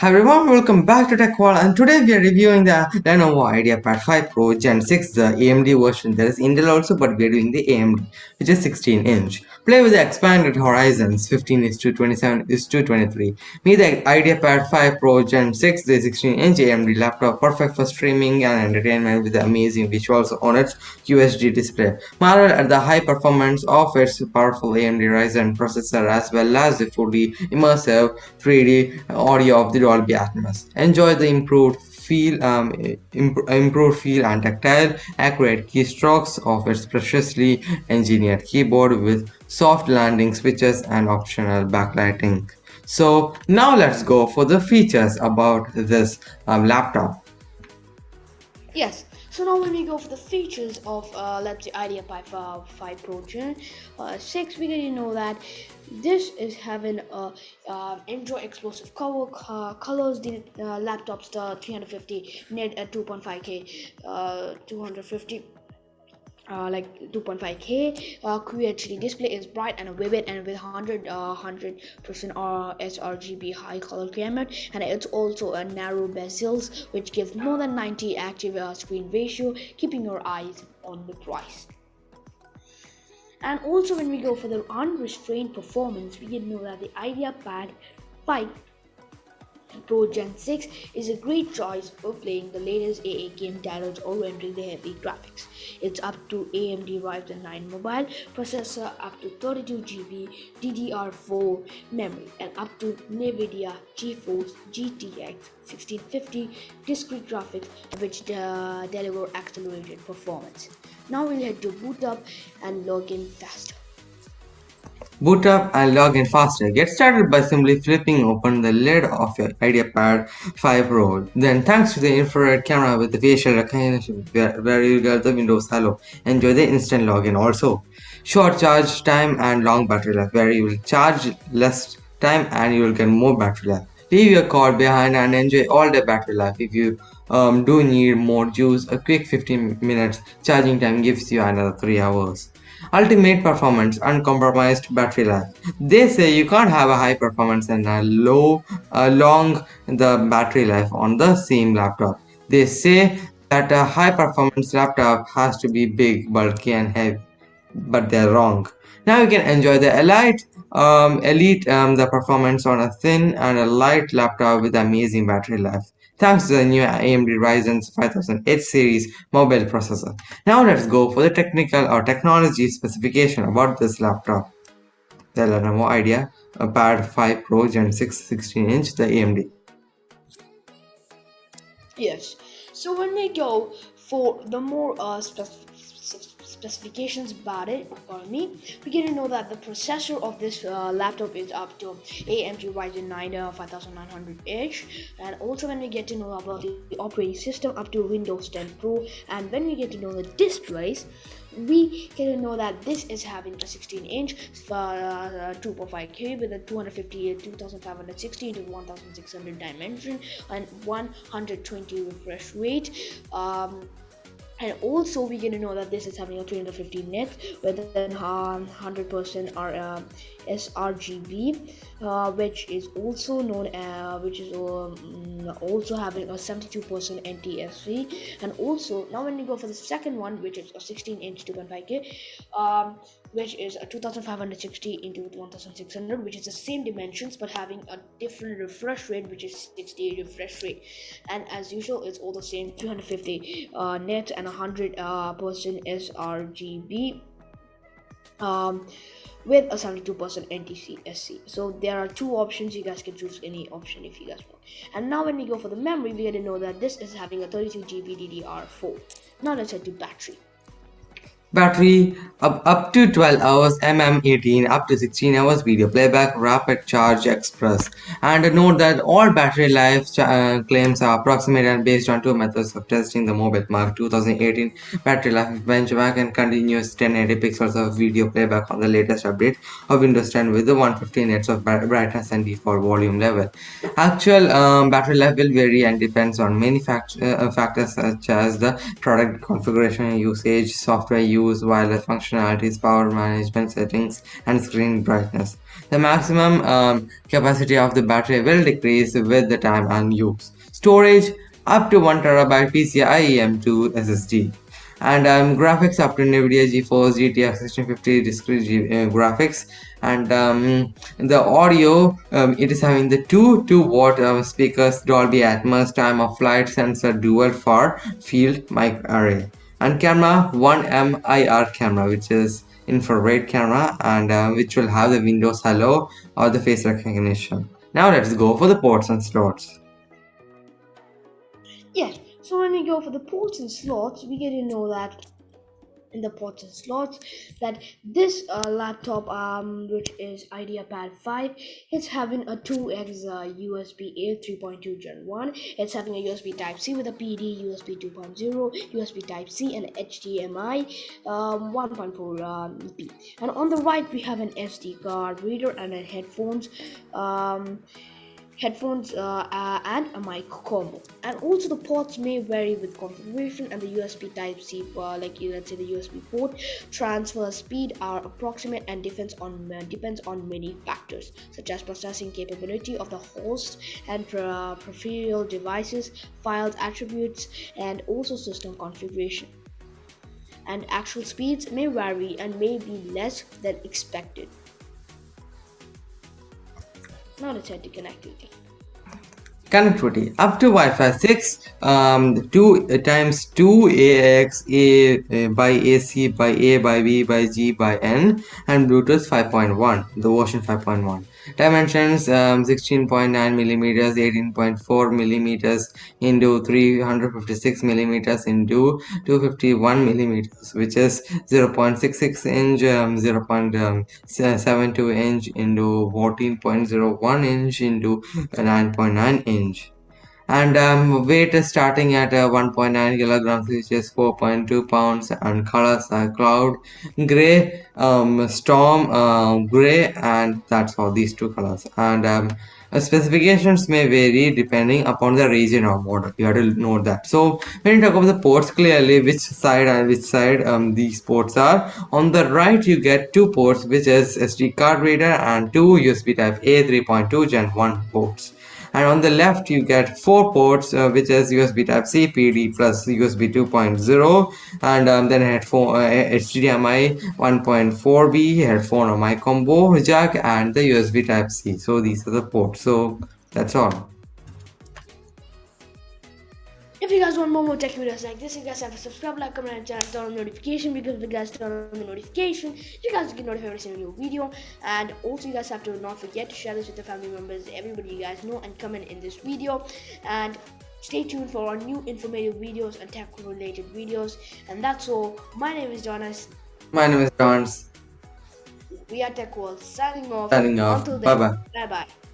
Hi everyone, welcome back to Tech World and today we are reviewing the Lenovo IdeaPad 5 Pro Gen 6, the AMD version. There is Intel also but we are doing the AMD which is 16 inch. Play with the expanded horizons 15 is to 27 is to 23. Meet the IdeaPad 5 Pro Gen 6, the 16 inch AMD laptop perfect for streaming and entertainment with the amazing visuals on its QHD display. Marvel at the high performance of its powerful AMD Ryzen processor as well as the fully immersive 3D audio of the Dolby Atmos. Enjoy the improved feel, um, imp improved feel and tactile, accurate keystrokes of its preciously engineered keyboard with soft landing switches and optional backlighting. So now let's go for the features about this um, laptop. Yes, so now when we go for the features of uh, let's say IdeaPad 5 Pro Gen uh, 6, we to know that this is having a uh, Android explosive uh, colors. The uh, laptop's the 350 nit at 2.5K, uh, 250 uh, like 2.5k uh, QHD display is bright and vivid and with 100 uh, 100% uh, sRGB high color gamut and it's also a narrow bezels which gives more than 90 active uh, screen ratio keeping your eyes on the price and also when we go for the unrestrained performance we can know that the IdeaPad 5 Pro Gen 6 is a great choice for playing the latest AA game titles or rendering the heavy graphics. It's up to AMD Ryzen 9 mobile processor up to 32GB DDR4 memory and up to NVIDIA GeForce GTX 1650 discrete graphics which uh, deliver accelerated performance. Now we'll head to boot up and log in faster. Boot up and log in faster. Get started by simply flipping open the lid of your IdeaPad 5 Pro. Then thanks to the infrared camera with the facial recognition where you get the Windows Hello. Enjoy the instant login also. Short charge time and long battery life where you will charge less time and you will get more battery life. Leave your cord behind and enjoy all the battery life. If you um, do need more juice, a quick 15 minutes charging time gives you another 3 hours. Ultimate performance, uncompromised battery life. They say you can't have a high performance and a low, uh, long the battery life on the same laptop. They say that a high performance laptop has to be big, bulky and heavy, but they're wrong. Now you can enjoy the Elite, um, Elite um, the performance on a thin and a light laptop with amazing battery life thanks to the new AMD Ryzen 5008 series mobile processor. Now let's go for the technical or technology specification about this laptop. The Lenovo Idea a Pad 5 Pro Gen 6 16 inch, the AMD. Yes, so when we go for the more uh, specific specifications about it for me. We get to know that the processor of this uh, laptop is up to AMD Ryzen 9 uh, 5900H and also when we get to know about the, operating system up to Windows 10 Pro and when we get to know the displays we get to know that this is having a 16 inch uh, 2.5k with a 250 2560 to 1600 dimension and 120 refresh rate. Um, and also we get to know that this is having a 350 nits with an 100% R, uh, sRGB uh, which is also known uh, which is um, also having a 72% NTSC and also now when you go for the second one which is a 16 inch 2.5k um, which is a 2560 into 1600 which is the same dimensions but having a different refresh rate which is 60 refresh rate and as usual it's all the same 250 uh, nit and 100 uh, percent sRGB um, with a 72% NTSC. So there are two options. You guys can choose any option if you guys want. And now when we go for the memory, we get to know that this is having a 32GB DDR4. Now let's head to battery battery up, up to 12 hours mm18 up to 16 hours video playback rapid charge express. And note that all battery life uh, claims are approximate and based on two methods of testing the mobile mark. 2018 battery life benchmark and continuous 1080 pixels of video playback on the latest update of windows 10 with the 150 nits of brightness and default volume level. Actual um, battery life will vary and depends on many fact uh, factors such as the product configuration usage software use use wireless functionalities, power management settings, and screen brightness. The maximum um, capacity of the battery will decrease with the time and use. Storage up to 1 terabyte PCIe M2 SSD and um, graphics up to NVIDIA GeForce GTX 1650 discrete G uh, graphics and um, the audio um, it is having the two 2 watt uh, speakers Dolby Atmos time of flight sensor dual far field mic array and camera 1M IR camera which is infrared camera and uh, which will have the Windows Hello or the face recognition. Now let's go for the ports and slots. Yes, so when we go for the ports and slots, we get to know that in the ports and slots that this uh, laptop um, which is IdeaPad 5 it's having a 2x uh, USB A 3.2 Gen 1 it's having a USB type C with a PD USB 2.0 USB type C and HDMI um, 1.4 um, and on the right we have an SD card reader and a headphones um, headphones uh, uh, and a mic combo. And also the ports may vary with configuration and the usb type c uh, like let's say the usb port transfer speed are approximate and depends on depends on many factors such as processing capability of the host and peripheral devices files attributes and also system configuration. And actual speeds may vary and may be less than expected now head to connectivity. Connectivity. Up to Wi-Fi 6, um, 2 uh, times 2 AX A uh, by AC by A by B by G by N and Bluetooth 5.1, the version 5.1 dimensions um, 16.9 millimeters 18.4 millimeters into 356 millimeters into 251 millimeters which is 0.66 inch um, 0.72 inch into 14.01 inch into 9.9 inch and um, weight is starting at uh, 1.9 kilograms which is 4.2 pounds. And colors are cloud gray um, storm uh, gray and that's all these two colors. And um, uh, specifications may vary depending upon the region or model you have to know that. So when you talk about the ports clearly which side and which side um, these ports are on the right you get two ports which is sd card reader and two usb type a 3.2 gen 1 ports and on the left you get four ports uh, which is USB type C PD plus USB 2.0 and um, then headphone uh, HDMI 1.4B headphone or mic combo jack and the USB type C. So these are the ports. So that's all you guys want more, more tech videos like this, you guys have to subscribe, like, comment, and turn on notification because if you guys turn on the notification, you guys get notified every single new video. And also, you guys have to not forget to share this with your family members, everybody you guys know, and comment in this video. And stay tuned for our new informative videos and tech related videos. And that's all. My name is Jonas. My name is Jonas. We are Tech World signing off. Signing off. Bye bye. Bye bye.